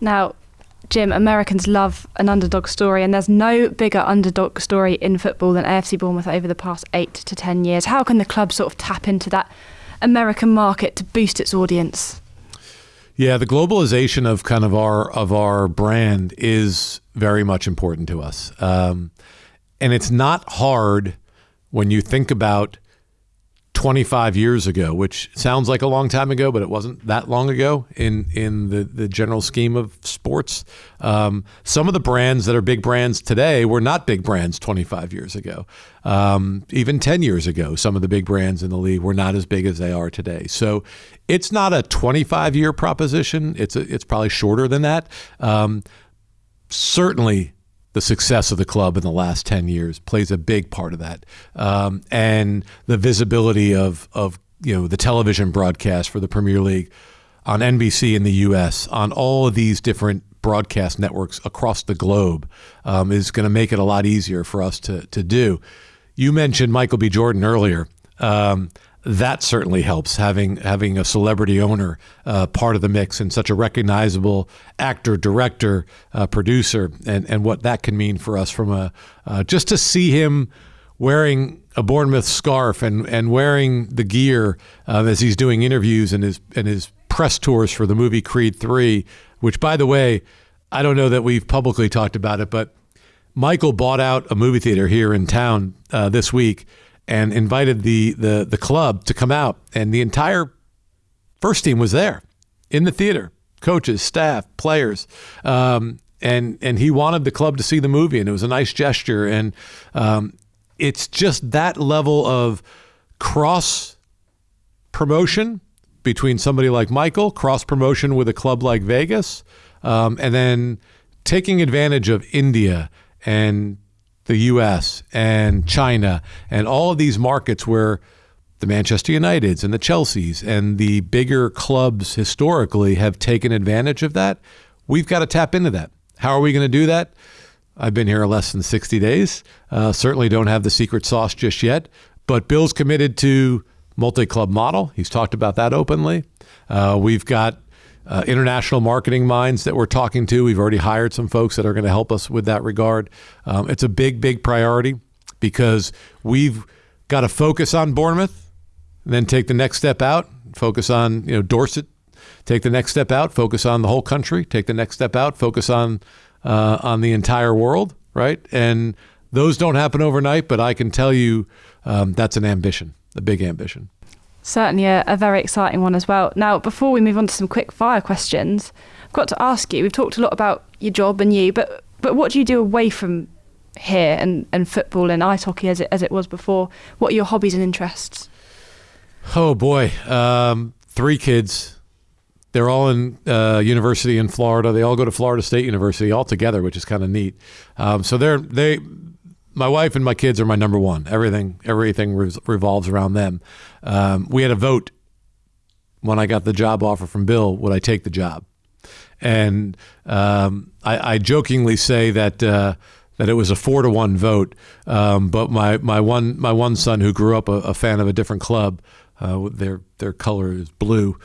Now, Jim, Americans love an underdog story, and there's no bigger underdog story in football than AFC Bournemouth over the past eight to ten years. How can the club sort of tap into that American market to boost its audience? Yeah, the globalization of kind of our of our brand is very much important to us, um, and it's not hard when you think about 25 years ago, which sounds like a long time ago, but it wasn't that long ago in in the the general scheme of sports. Um, some of the brands that are big brands today were not big brands 25 years ago. Um, even 10 years ago, some of the big brands in the league were not as big as they are today. So it's not a 25 year proposition. It's a, it's probably shorter than that. Um, certainly the success of the club in the last 10 years plays a big part of that. Um, and the visibility of, of you know the television broadcast for the Premier League on NBC in the US, on all of these different broadcast networks across the globe um, is going to make it a lot easier for us to, to do. You mentioned Michael B. Jordan earlier. Um, that certainly helps having having a celebrity owner uh, part of the mix and such a recognizable actor, director, uh, producer, and and what that can mean for us from a uh, just to see him wearing a Bournemouth scarf and and wearing the gear uh, as he's doing interviews and his and his press tours for the movie Creed Three, which by the way, I don't know that we've publicly talked about it, but Michael bought out a movie theater here in town uh, this week and invited the, the, the club to come out. And the entire first team was there in the theater coaches, staff, players. Um, and, and he wanted the club to see the movie, and it was a nice gesture. And um, it's just that level of cross promotion between somebody like Michael, cross promotion with a club like Vegas, um, and then taking advantage of India and the US and China and all of these markets where the Manchester Uniteds and the Chelseas and the bigger clubs historically have taken advantage of that. We've got to tap into that. How are we going to do that? I've been here less than 60 days. Uh, certainly don't have the secret sauce just yet, but Bill's committed to multi-club model. He's talked about that openly. Uh, we've got uh, international marketing minds that we're talking to. We've already hired some folks that are going to help us with that regard. Um, it's a big, big priority because we've got to focus on Bournemouth, and then take the next step out, focus on you know Dorset, take the next step out, focus on the whole country, take the next step out, focus on uh, on the entire world, right? And those don't happen overnight, but I can tell you um, that's an ambition, a big ambition. Certainly a, a, very exciting one as well. Now, before we move on to some quick fire questions, I've got to ask you, we've talked a lot about your job and you, but but what do you do away from here and, and football and ice hockey as it, as it was before? What are your hobbies and interests? Oh boy, um, three kids. They're all in uh, university in Florida. They all go to Florida State University all together, which is kind of neat. Um, so they're they my wife and my kids are my number one. Everything everything revolves around them. Um, we had a vote when I got the job offer from Bill. Would I take the job? And um, I, I, jokingly say that uh, that it was a four to one vote. Um, but my, my one my one son, who grew up a, a fan of a different club, uh, their their color is blue.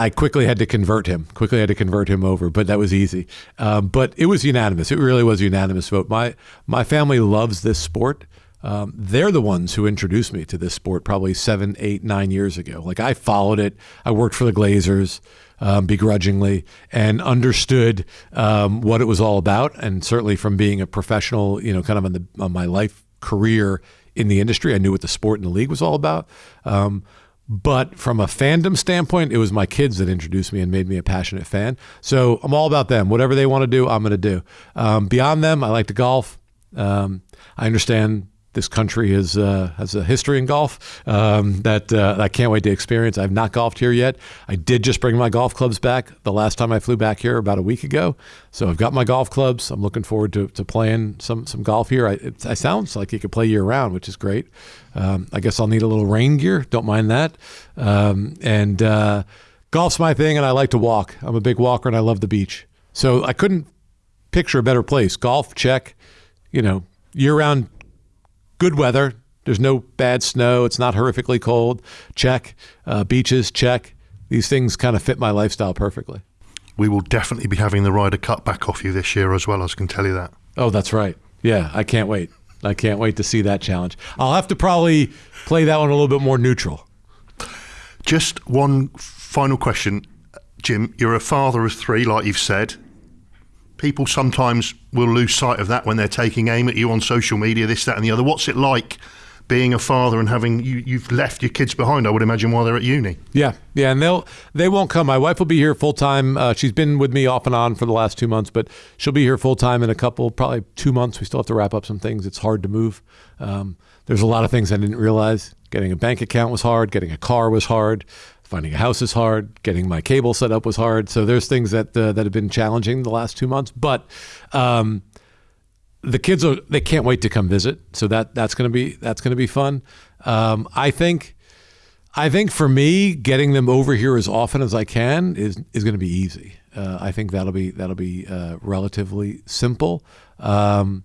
Um, I quickly had to convert him. Quickly had to convert him over, but that was easy. Um, but it was unanimous. It really was a unanimous vote. My my family loves this sport. Um, they're the ones who introduced me to this sport probably seven, eight, nine years ago. Like I followed it. I worked for the Glazers um, begrudgingly and understood um, what it was all about. And certainly from being a professional, you know, kind of on the on my life career in the industry, I knew what the sport and the league was all about. But from a fandom standpoint, it was my kids that introduced me and made me a passionate fan. So I'm all about them. Whatever they want to do, I'm going to do. Um, beyond them, I like to golf. Um, I understand this country is, uh, has a history in golf um, that uh, I can't wait to experience. I've not golfed here yet. I did just bring my golf clubs back the last time I flew back here about a week ago. So I've got my golf clubs. I'm looking forward to, to playing some some golf here. I, it, it sounds like you could play year round, which is great. Um, I guess I'll need a little rain gear. Don't mind that. Um, and uh, golf's my thing, and I like to walk. I'm a big walker, and I love the beach. So I couldn't picture a better place. Golf, check. You know, year round good weather. There's no bad snow. It's not horrifically cold. Check. Uh, beaches, check. These things kind of fit my lifestyle perfectly. We will definitely be having the Ryder Cup back off you this year as well. I can tell you that. Oh, that's right. Yeah, I can't wait. I can't wait to see that challenge. I'll have to probably play that one a little bit more neutral. Just one final question, Jim. You're a father of three, like you've said people sometimes will lose sight of that when they're taking aim at you on social media, this, that, and the other. What's it like being a father and having you, you've left your kids behind? I would imagine while they're at uni. Yeah, yeah, and they'll they won't come. My wife will be here full time. Uh, she's been with me off and on for the last two months, but she'll be here full time in a couple, probably two months. We still have to wrap up some things. It's hard to move. Um, there's a lot of things I didn't realize. Getting a bank account was hard. Getting a car was hard finding a house is hard. Getting my cable set up was hard. So there's things that uh, that have been challenging the last two months. But um, the kids are they can't wait to come visit. So that that's gonna be that's gonna be fun. Um, I think. I think for me, getting them over here as often as I can is is going to be easy. Uh, I think that'll be that'll be uh, relatively simple. Um,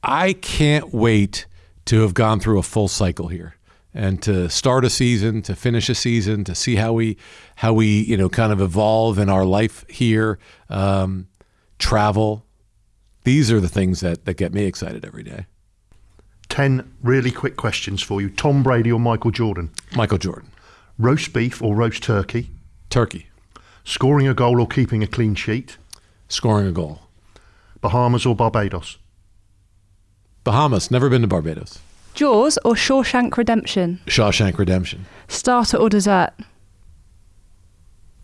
I can't wait to have gone through a full cycle here and to start a season, to finish a season, to see how we how we you know kind of evolve in our life here, um, travel. These are the things that that get me excited every day. Ten really quick questions for you: Tom Brady or Michael Jordan? Michael Jordan. Roast beef or roast turkey? Turkey. Scoring a goal or keeping a clean sheet? Scoring a goal. Bahamas or Barbados? Bahamas. Never been to Barbados. Jaws or Shawshank Redemption? Shawshank Redemption. Starter or dessert?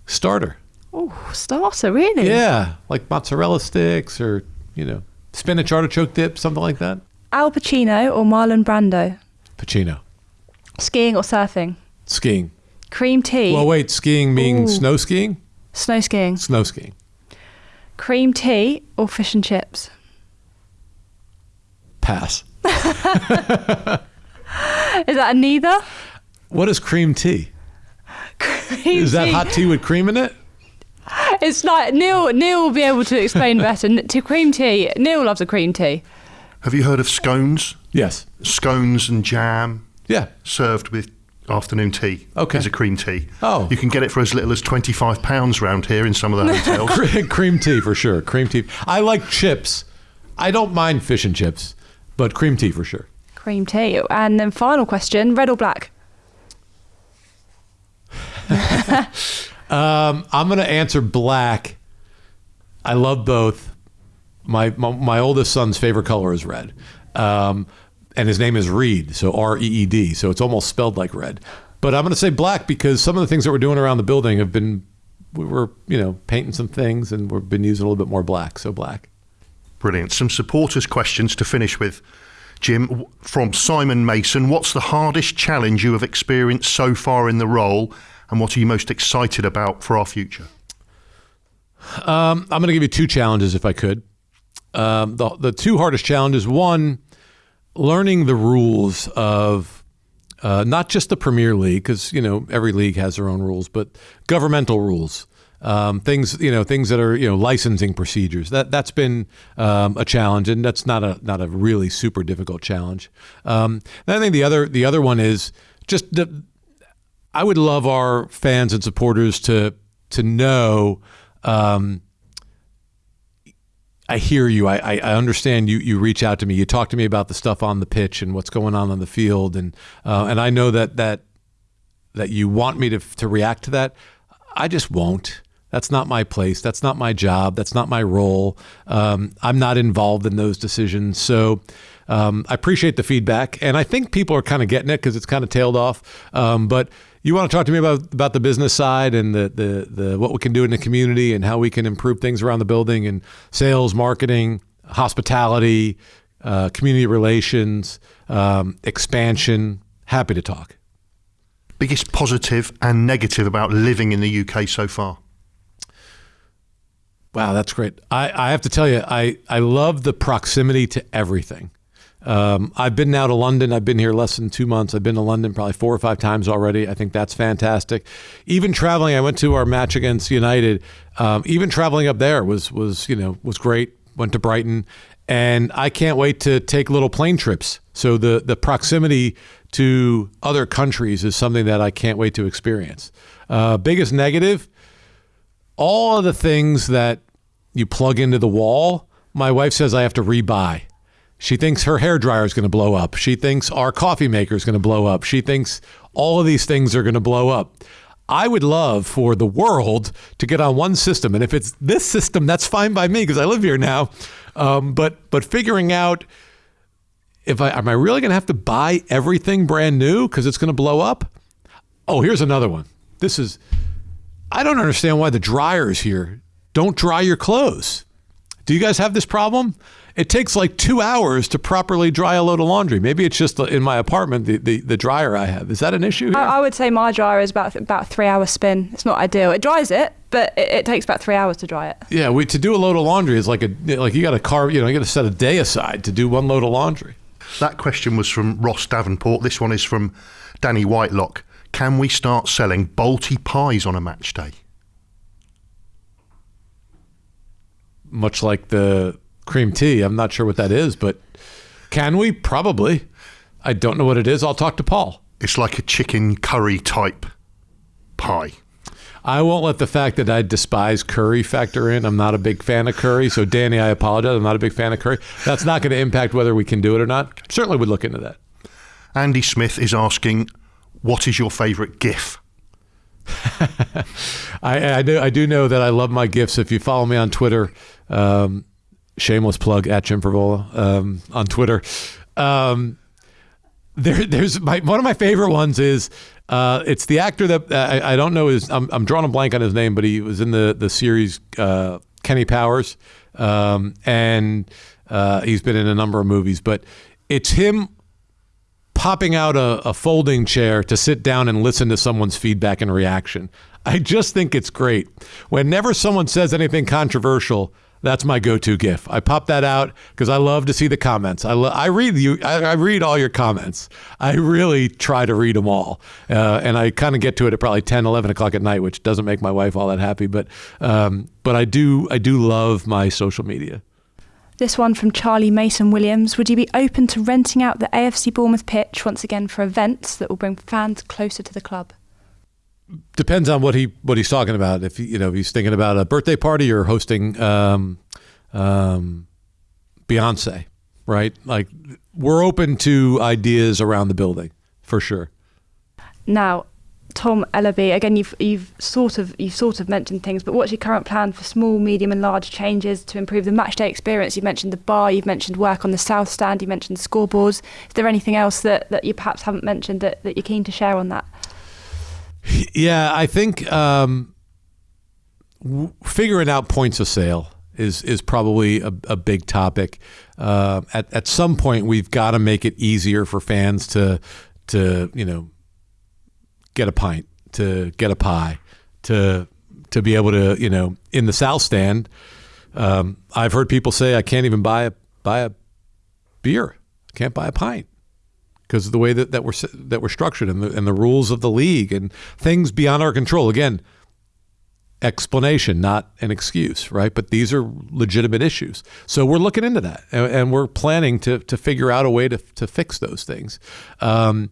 Starter. Oh, starter, really? Yeah, like mozzarella sticks or, you know, spinach artichoke dip, something like that. Al Pacino or Marlon Brando? Pacino. Skiing or surfing? Skiing. Cream tea. Well, wait, skiing meaning Ooh. snow skiing? Snow skiing. Snow skiing. Cream tea or fish and chips? Pass. Is that a neither? What is cream tea? Cream Is that tea. hot tea with cream in it? It's like Neil. Neil will be able to explain better. To cream tea. Neil loves a cream tea. Have you heard of scones? Yes. Scones and jam Yeah. served with afternoon tea. Okay. Is a cream tea. Oh. You can get it for as little as twenty-five pounds round here in some of the hotels. Cream tea for sure. Cream tea. I like chips. I don't mind fish and chips, but cream tea for sure. Cream tea. And then final question: red or black? Um, I'm going to answer black. I love both. My, my my oldest son's favorite color is red, um, and his name is Reed, so R E E D. So it's almost spelled like red. But I'm going to say black because some of the things that we're doing around the building have been we were you know painting some things and we've been using a little bit more black. So black. Brilliant. Some supporters' questions to finish with. Jim, from Simon Mason, what's the hardest challenge you have experienced so far in the role, and what are you most excited about for our future? Um, I'm going to give you two challenges if I could. Um, the the two hardest challenges: one, learning the rules of uh, not just the Premier League, because you know every league has their own rules, but governmental rules. Um, things you know, things that are you know licensing procedures. That that's been um, a challenge, and that's not a not a really super difficult challenge. Um, and I think the other the other one is just the I would love our fans and supporters to to know. Um, I hear you. I, I, understand you. You reach out to me. You talk to me about the stuff on the pitch and what's going on on the field, and uh, and I know that that that you want me to to react to that. I just won't. That's not my place. That's not my job. That's not my role. Um, I'm not involved in those decisions. So um, I appreciate the feedback, and I think people are kind of getting it because it's kind of tailed off. Um, but you want to talk to me about about the business side and the, the the what we can do in the community and how we can improve things around the building and sales, marketing, hospitality, uh, community relations, um, expansion. Happy to talk. Biggest positive and negative about living in the UK so far? Wow, that's great. I, I have to tell you, I, I love the proximity to everything. Um, I've been now to London. I've been here less than two months. I've been to London probably four or five times already. I think that's fantastic. Even traveling, I went to our match against United. Um, even traveling up there was was you know was great. Went to Brighton, and I can't wait to take little plane trips. So the the proximity to other countries is something that I can't wait to experience. Uh, biggest negative, all of the things that you plug into the wall, my wife says I have to rebuy. She thinks her hair dryer is going to blow up. She thinks our coffee maker is going to blow up. She thinks all of these things are going to blow up. I would love for the world to get on one system, and if it's this system, that's fine by me because I live here now. Um, but but figuring out if I am I really going to have to buy everything brand new because it's going to blow up. Oh, here's another one. This is I don't understand why the dryers here don't dry your clothes. Do you guys have this problem? It takes like two hours to properly dry a load of laundry. Maybe it's just in my apartment, the, the, the dryer I have. Is that an issue here? I, I would say my dryer is about about three hour spin. It's not ideal. It dries it, but it, it takes about three hours to dry it. yeah, we, to do a load of laundry is like a like you got to carve. You know, you got to set a day aside to do one load of laundry. That question was from Ross Davenport. This one is from Danny Whitelock. Can we start selling Balti pies on a match day? Much like the cream tea, I'm not sure what that is, but can we? Probably. I don't know what it is. I'll talk to Paul. It's like a chicken curry type pie. I won't let the fact that I despise curry factor in. I'm not a big fan of curry. So, Danny, I apologize. I'm not a big fan of curry. That's not going to impact whether we can do it or not. Certainly would look into that. Andy Smith is asking, what is your favourite GIF? I, I do I do know that I love my GIFs. If you follow me on Twitter, um, shameless plug at Jim Frevola um, on Twitter. Um, there, there's my one of my favorite ones is uh, it's the actor that uh, I, I don't know his I'm, I'm drawing a blank on his name, but he was in the the series uh, Kenny Powers, um, and uh, he's been in a number of movies. But it's him popping out a, a folding chair to sit down and listen to someone's feedback and reaction. I just think it's great. Whenever someone says anything controversial, that's my go-to gif. I pop that out because I love to see the comments. I lo- I read you. I, I, read all your comments. I really try to read them all, uh, and I kind of get to it at probably 10, 11 o'clock at night, which doesn't make my wife all that happy. But um, but I do I do love my social media. This one from Charlie Mason Williams. Would you be open to renting out the AFC Bournemouth pitch once again for events that will bring fans closer to the club? Depends on what he what he's talking about. If you know if he's thinking about a birthday party or hosting um, um, Beyonce, right? Like we're open to ideas around the building for sure. Now, Tom Ellaby, again, you've you've sort of you've sort of mentioned things, but what's your current plan for small, medium, and large changes to improve the matchday experience? You've mentioned the bar, you've mentioned work on the south stand, you mentioned scoreboards. Is there anything else that, that you perhaps haven't mentioned that, that you're keen to share on that? Yeah, I think um, w- figuring out points of sale is is probably a, a big topic. Uh, at at some point, we've got to make it easier for fans to to you know get a pint, to get a pie, to to be able to, you know, in the South Stand. Um, I've heard people say I can't even buy a buy a beer. Can't buy a pint because of the way that, that we're that we're structured and the and the rules of the league and things beyond our control. Again, explanation, not an excuse, right? But these are legitimate issues. So we're looking into that, and, and we're planning to to figure out a way to to fix those things. Um,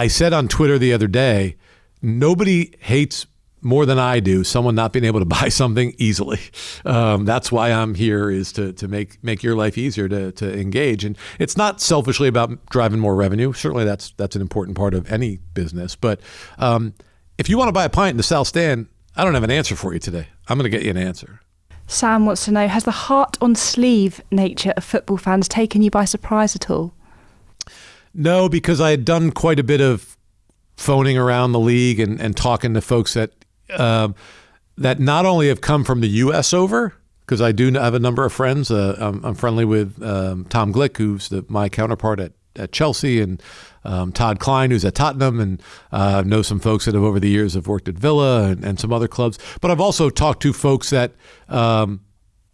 I said on Twitter the other day, nobody hates more than I do someone not being able to buy something easily. Um, that's why I'm here is to to make make your life easier to to engage. And it's not selfishly about driving more revenue. Certainly that's that's an important part of any business. But um, if you want to buy a pint in the South Stand, I don't have an answer for you today. I'm going to get you an answer. Sam wants to know: Has the heart on sleeve nature of football fans taken you by surprise at all? No, because I had done quite a bit of phoning around the league and, and talking to folks that um, that not only have come from the U.S. over, because I do have a number of friends. Uh, I'm, I'm, friendly with um, Tom Glick, who's the, my counterpart at, at Chelsea, and um, Todd Kline, who's at Tottenham, and uh, know some folks that have over the years have worked at Villa and, and some other clubs. But I've also talked to folks that um,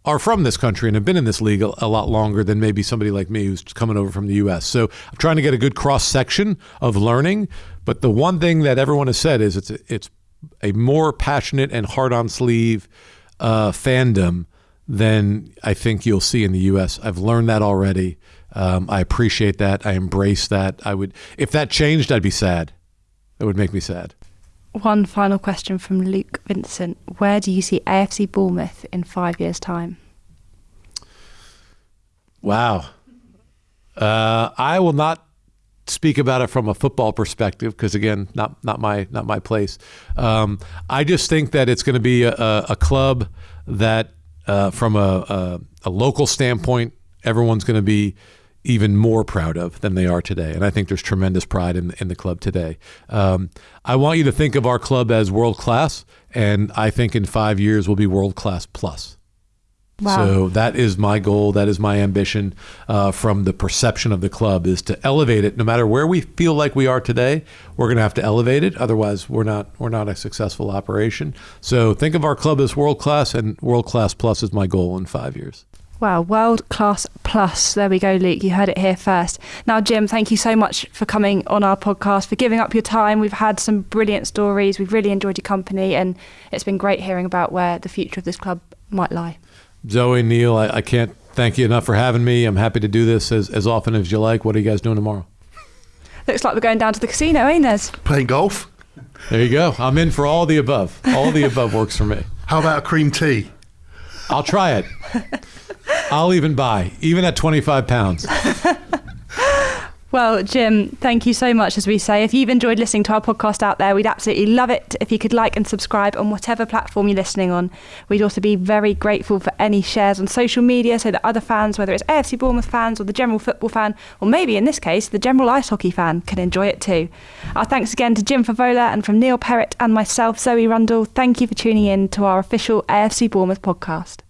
are from this country and have been in this league a, a, lot longer than maybe somebody like me who's coming over from the U.S. So I'm trying to get a good cross section of learning. But the one thing that everyone has said is it's a, it's a more passionate and hard on sleeve uh, fandom than I think you'll see in the U.S. I've learned that already. Um, I appreciate that. I embrace that. I would if that changed, I'd be sad. It would make me sad. One final question from Luke Vincent. Where do you see AFC Bournemouth in five years' time? Wow. Uh, I will not speak about it from a football perspective because again, not not my not my place. Um, I just think that it's going to be a, a, club that, uh, from a, a, a local standpoint, everyone's going to be even more proud of than they are today. And I think there's tremendous pride in, in the club today. Um, I want you to think of our club as world class, and I think in five years we'll be world class plus. Wow. So that is my goal. That is my ambition uh, from the perception of the club is to elevate it. No matter where we feel like we are today, we're going to have to elevate it. Otherwise, we're not we're not a successful operation. So think of our club as world class, and world class plus is my goal in five years. Wow, world class plus. There we go, Luke. You heard it here first. Now, Jim, thank you so much for coming on our podcast, for giving up your time. We've had some brilliant stories. We've really enjoyed your company, and it's been great hearing about where the future of this club might lie. Zoe, Neil, I, I can't thank you enough for having me. I'm happy to do this as, as often as you like. What are you guys doing tomorrow? Looks like we're going down to the casino, ain't there? Playing golf. There you go. I'm in for all the above. All the above works for me. How about a cream tea? I'll try it. I'll even buy, even at 25 pounds. Well, Jim, thank you so much, as we say. If you've enjoyed listening to our podcast out there, we'd absolutely love it if you could like and subscribe on whatever platform you're listening on. We'd also be very grateful for any shares on social media so that other fans, whether it's AFC Bournemouth fans or the general football fan, or maybe in this case, the general ice hockey fan, can enjoy it too. Our thanks again to Jim Frevola and from Neil Perrett and myself, Zoe Rundle. Thank you for tuning in to our official AFC Bournemouth podcast.